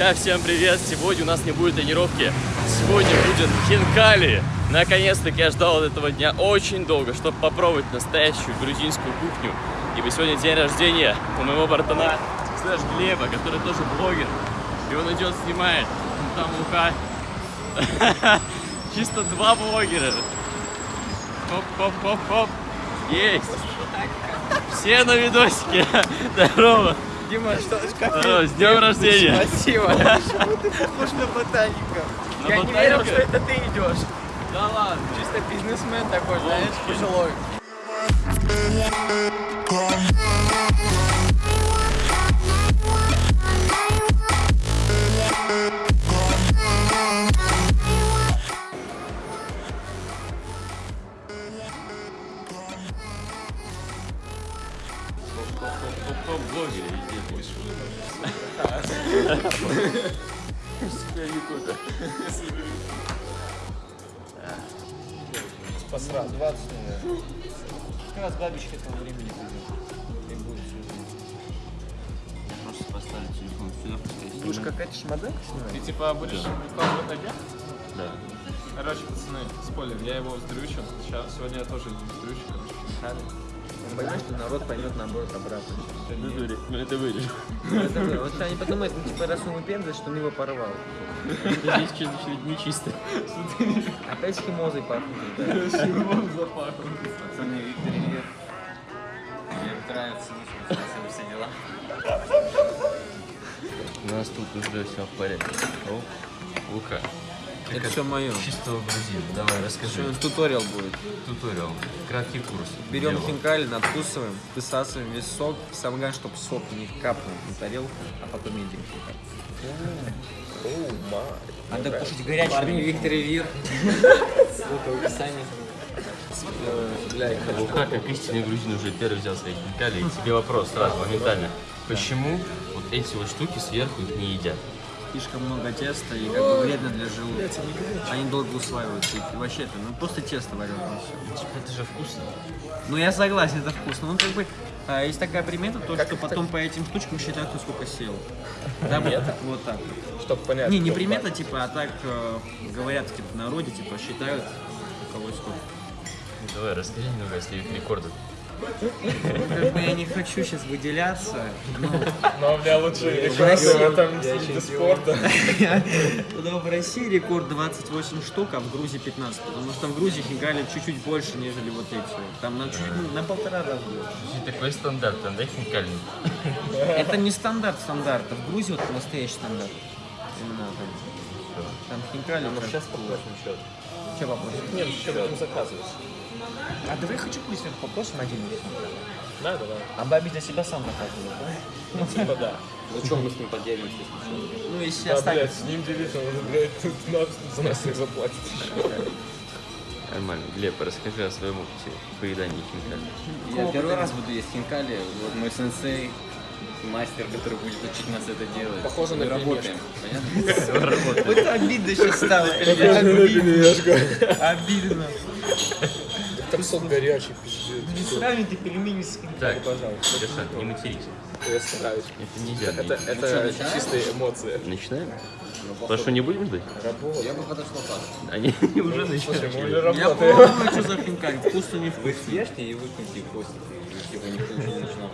Друзья, всем привет! Сегодня у нас не будет тренировки, сегодня будет хинкали. Наконец-таки я ждал этого дня очень долго, чтобы попробовать настоящую грузинскую кухню. Ибо сегодня день рождения у моего братана, слэш Глеба, который тоже блогер. И он идет, снимает. Там уха. Чисто два блогера. Хоп-хоп-хоп-хоп. Есть. Все на видосике. Здорово. Дима, что как Здорово, с днем рождения. Спасибо. Почему ты похож на ботаника? На Я не ботаника? верил, что это ты идешь. Да ладно. Чисто бизнесмен такой, знаешь, пожилой. Посрал, 20 наверное. Как раз бабичка этого времени придет. И будет Просто поставить телефон сюда, Будешь какая-то снимать? Ты типа будешь выкладывать агент? Да. Короче, пацаны, спойлер, я его сдрючил. Сейчас, сегодня я тоже сдрючил, короче, хинкали. Он понимает, что народ поймет наоборот обратно. Ну, дури, ну это вырежу. Это вы- Вот они подумают, ну типа раз он выпендривает, что он его порвал. Здесь что-то нечисто. Опять химозой пахнет. да. Чего запахло? Пацаны, Виктор Ильев. Мне нравится, ну, все дела. У нас тут уже все в порядке. О, Лука. Это все мое. Чистого грузина. Давай, расскажи. Туториал будет. Туториал. Краткий курс. Берем Дело. хинкали, надкусываем, высасываем весь сок. Самое главное, чтобы сок не капнул на тарелку, а потом едим хинкали. Надо кушать горячий. Парни Виктор и Вир. Ссылка в описании. Лука, как истинный грузин, уже первый взял свои хинкали. И тебе вопрос сразу, моментально. Почему вот эти вот штуки сверху их не едят? Слишком много теста и как бы вредно для желудка. Они долго усваиваются. И вообще это, ну просто тесто вареное. Типа, это же вкусно. Ну я согласен, это вкусно. Ну как бы а, есть такая примета, то, что потом по этим штучкам считают, сколько съел. Да, вот, вот так. Чтобы понять. Не, не примета, типа, а так э, говорят, типа, в народе, типа, считают, у кого сколько. Давай, расскажи немного о своих рекордах. Как бы я не хочу сейчас выделяться, но Но у меня лучшие в России- рекорды в этом виде спорта. но в России рекорд 28 штук, а в Грузии 15, потому что в Грузии хинкали чуть-чуть больше, нежели вот эти. Там на, чуть, ну, на полтора раза больше. Такой стандарт, там, да, хинкальный? Это не стандарт стандарта, в Грузии вот настоящий стандарт. Именно там. Там хинкали. Ну, сейчас попросим счет. Че попросим? Нет, что будем заказывать? А давай хочу пусть попросим один из них. Да, да, да. А бабе для себя сам заказывает, да? Ну, типа да. Ну что мы с ним поделимся? Ну, если Да, блядь, останется. с ним делиться, он уже, блядь, тут нас- за нас их заплатит. Нормально. Глеб, расскажи о своем опыте поедания хинкали. Я первый раз буду есть хинкали. Вот мой сенсей, мастер, который будет учить нас это делать. Похоже Мы на работаем. Понятно? Вот обидно сейчас стало. Обидно. Там сок горячий, пиздец. Не сравни ты пельмени с Так, Леша, не матерись. Я стараюсь. Это нельзя. Это, это чистые эмоции. Начинаем? Что не будем ждать? Я бы подошел так. Они уже мы начали. уже Я работаем. помню, что за хинкали. Вкусно не Вы вкусно. съешьте и выкиньте после. Типа никто не начинал.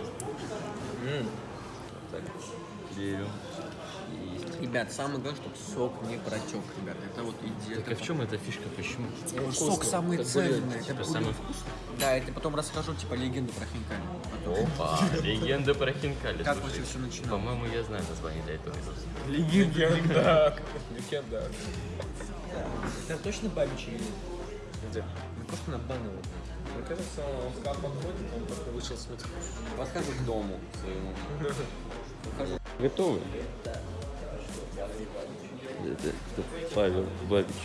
Верю. Ребят, самое главное, чтобы сок не протек, ребят. Это вот идея. Так а в чем эта фишка? Почему? Сок самый ценный. Это Это будет- самое вкусное. Да, я тебе потом расскажу, типа, легенду про хинкали. Опа, легенда про хинкали. Как вообще все начиналось? По-моему, я знаю название для этого видоса. Легенда. Легенда. Это точно бабичий или нет? Где? Мы просто на бану вот. Мне кажется, он в кап подходит, он просто вышел с метро. Подхожу к дому своему. Готовы? Это, это Павел Бабич.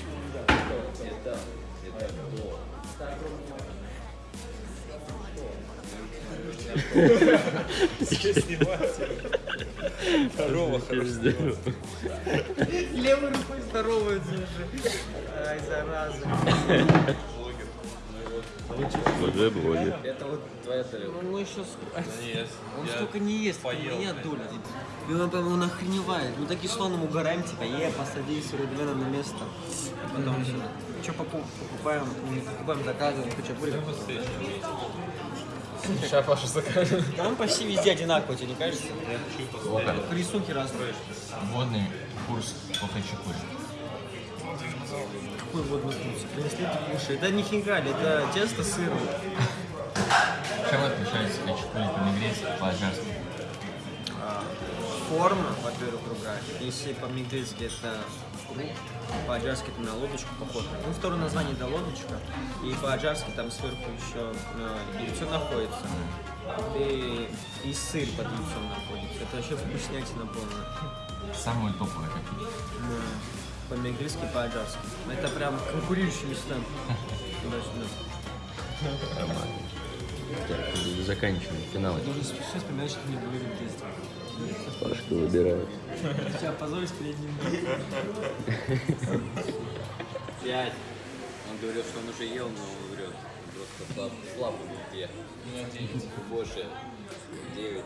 Здорово, хорошо. Левой рукой здоровается уже. Ай, зараза. Уже блогер. Это вот твоя тарелка. Ну. Есть. Он столько не ест, моя доля. И он, прям- он охреневает. Мы такие ему угораем, типа, е, посади Суридвена на место. И потом все. Что покупаем, покупаем, заказываем, хачапури. Сейчас Паша закажет. Там почти везде одинаково, тебе не кажется? Только рисунки разные. Водный курс по хачапури. Какой водный курс? Принесли ты кушай. Это не хинкали, это тесто сырное. Чем отличается хачапури по-негрецки по-аджарски? Форма, во-первых, другая. Если по-английски это круг, по-аджарски это на лодочку похоже. Ну, второе название это лодочка. И по-аджарски там сверху еще э, яйцо находится. И, и сыр под яйцом находится. Это вообще вкуснятина полная. Самые топовые какие? Да. По-английски, по-аджарски. Это прям конкурирующие места. Туда-сюда. Заканчиваем финал. Должен сейчас вспоминать, что мне были в детстве. Пашка выбирает. Сейчас позорюсь перед ним. Пять. Он говорил, что он уже ел, но он врет. Просто слаб, слабо в еде. У меня 9. Больше. Девять.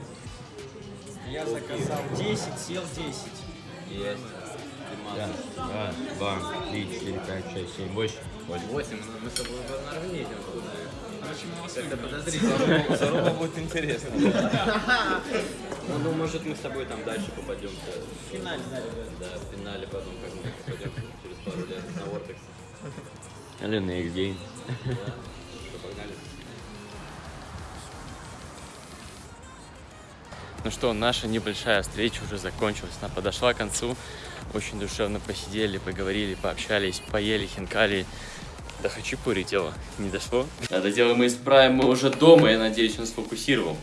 Я заказал 10, съел 10. Есть. Раз, два, три, четыре, пять, шесть, семь, восемь. Восемь. ну, Мы с тобой наравне идем Это подозрительно. Заруба будет интересно. Ну, ну, может, мы с тобой там дальше попадем. В финале, да, ребят. Да, в финале потом, как мы попадем через пару лет на Вортекс. Или next game. Что, погнали? Ну что, наша небольшая встреча уже закончилась. Она подошла к концу. Очень душевно посидели, поговорили, пообщались, поели хинкали. До хачапури дело не дошло. Это дело мы исправим, мы уже дома, я надеюсь, он сфокусировал.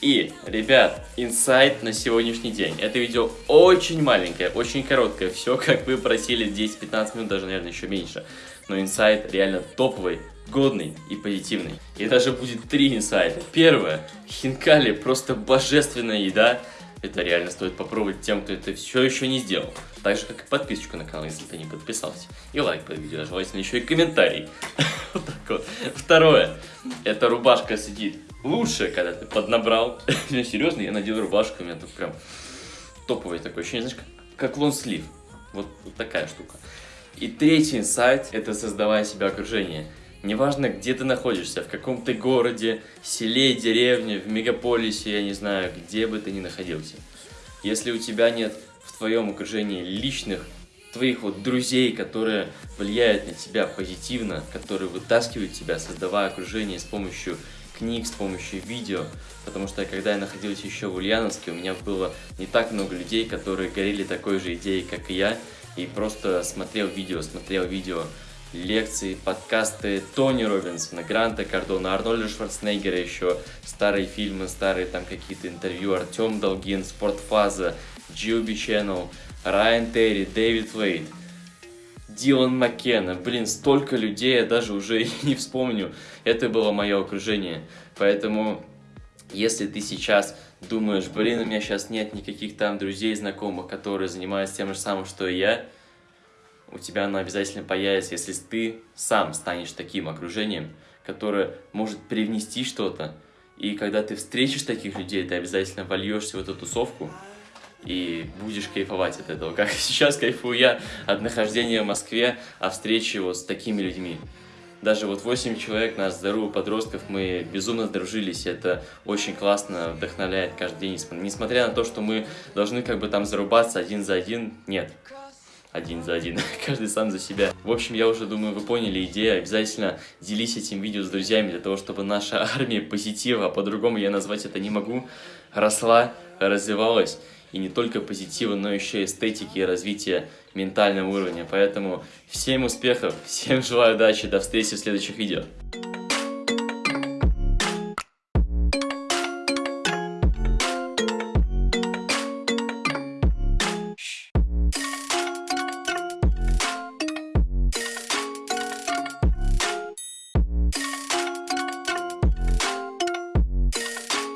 И, ребят, инсайт на сегодняшний день. Это видео очень маленькое, очень короткое. Все, как вы просили, 10-15 минут, даже, наверное, еще меньше. Но инсайт реально топовый, годный и позитивный. И даже будет три инсайта. Первое. Хинкали просто божественная еда. Это реально стоит попробовать тем, кто это все еще не сделал. Так же, как и подписочку на канал, если ты не подписался. И лайк под видео, а желательно еще и комментарий. Вот так вот. Второе. Эта рубашка сидит лучше, когда ты поднабрал. Я серьезно, я надел рубашку, у меня тут прям топовый такой ощущение, знаешь, как лонслив. Вот, вот такая штука. И третий инсайт – это создавая себе окружение. Неважно, где ты находишься, в каком ты городе, селе, деревне, в мегаполисе, я не знаю, где бы ты ни находился. Если у тебя нет в твоем окружении личных твоих вот друзей, которые влияют на тебя позитивно, которые вытаскивают тебя, создавая окружение с помощью книг, с помощью видео, потому что когда я находился еще в Ульяновске, у меня было не так много людей, которые горели такой же идеей, как и я, и просто смотрел видео, смотрел видео, лекции, подкасты Тони Робинсона, Гранта Кардона, Арнольда Шварценеггера еще, старые фильмы, старые там какие-то интервью, Артем Долгин, Спортфаза, GOB Channel, Райан Терри, Дэвид Вейт, Дилан Маккена, блин, столько людей, я даже уже и не вспомню. Это было мое окружение. Поэтому, если ты сейчас думаешь, блин, у меня сейчас нет никаких там друзей, знакомых, которые занимаются тем же самым, что и я, у тебя оно обязательно появится, если ты сам станешь таким окружением, которое может привнести что-то. И когда ты встретишь таких людей, ты обязательно вольешься в эту тусовку, и будешь кайфовать от этого. Как сейчас кайфую я от нахождения в Москве, о встрече вот с такими людьми. Даже вот 8 человек, нас здоровых подростков, мы безумно дружились, это очень классно, вдохновляет каждый день, несмотря на то, что мы должны как бы там зарубаться один за один, нет, один за один, каждый сам за себя. В общем, я уже думаю, вы поняли идею, обязательно делись этим видео с друзьями, для того, чтобы наша армия позитива, а по-другому я назвать это не могу, росла, развивалась, и не только позитива, но еще эстетики и развития ментального уровня. Поэтому всем успехов, всем желаю удачи, до встречи в следующих видео.